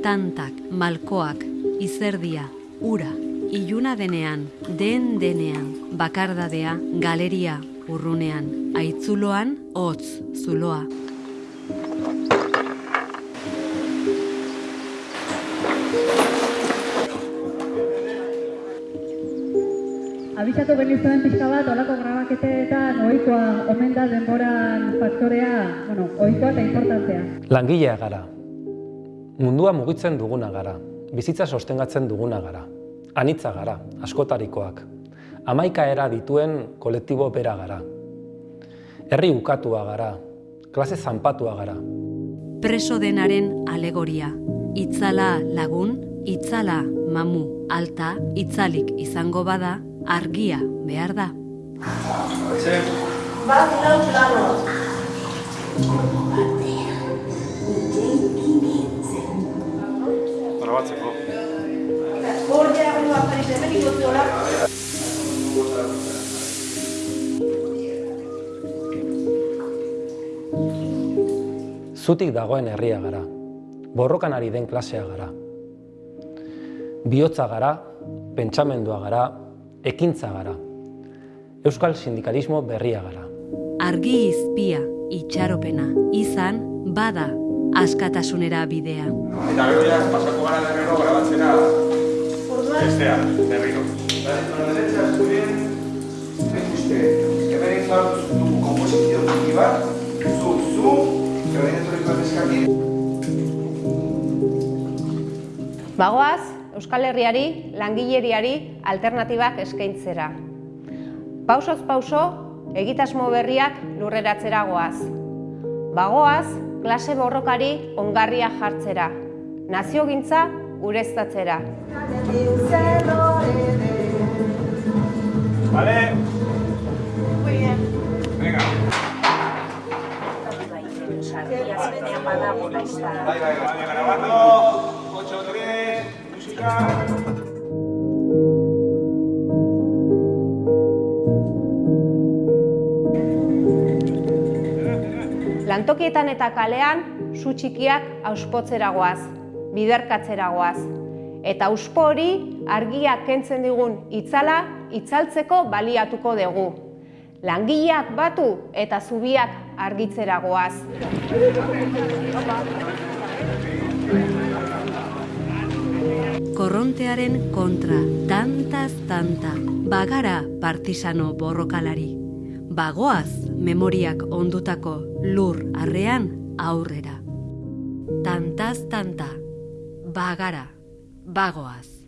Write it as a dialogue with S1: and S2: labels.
S1: Tantak, malkoak, izerdia, ura, iluna denean, den denean, bakardadea, galeria, urrunean, aitzuloan, hotz, zuloa.
S2: Abisatu genizuen pixka bat, olako grabaketetan ohikoa omen da denboran faktorea, bueno, ohikoa eta importantea.
S3: Langilea gara. Mundua mugitzen duguna gara. Bizitza sostengatzen duguna gara. Anitza gara, askotarikoak. Hamaika era dituen kolektibo bera gara. Herri ukatua gara. Klase zanpatua gara.
S1: Preso denaren alegoria. Itzala lagun, itzala mamu, alta, itzalik izango bada, argia behar da.
S4: Grabatzeko.
S3: Zutik dagoen herria gara. Borrokan ari den klasea gara. Biotza gara, pentsamendua gara, ekintza gara. Euskal sindikalismo berria gara.
S1: Argi izpia, itxaropena, izan, bada, askatasunera bidea.
S4: Eta gero ja, pasako gara berriro grabatzera bestea, berriro.
S5: Estudien, ven usted, que ven tu composición activa, zu, zu, dentro de tu eskakin.
S6: Bagoaz, Euskal Herriari, langileriari alternatibak eskaintzera. Pausoz pauso, egitasmo berriak lurreratzera goaz. Bagoaz, klase borrokari ongarria jartzera. Naziogintza ureztatzera.
S4: Vale? Venga.
S5: Bai, bai, bai.
S4: Vale,
S6: Lantokietan eta kalean, zu txikiak auspotzera goaz, biderkatzera goaz. Eta auspo hori argia kentzen digun itzala, itzaltzeko baliatuko dugu. Langileak batu eta zubiak argitzera goaz.
S1: Korrontearen kontra, tantaz tanta, bagara partisano borrokalari. Bagoaz memoriak ondutako lur arrean aurrera. Tantaz tanta, bagara, bagoaz.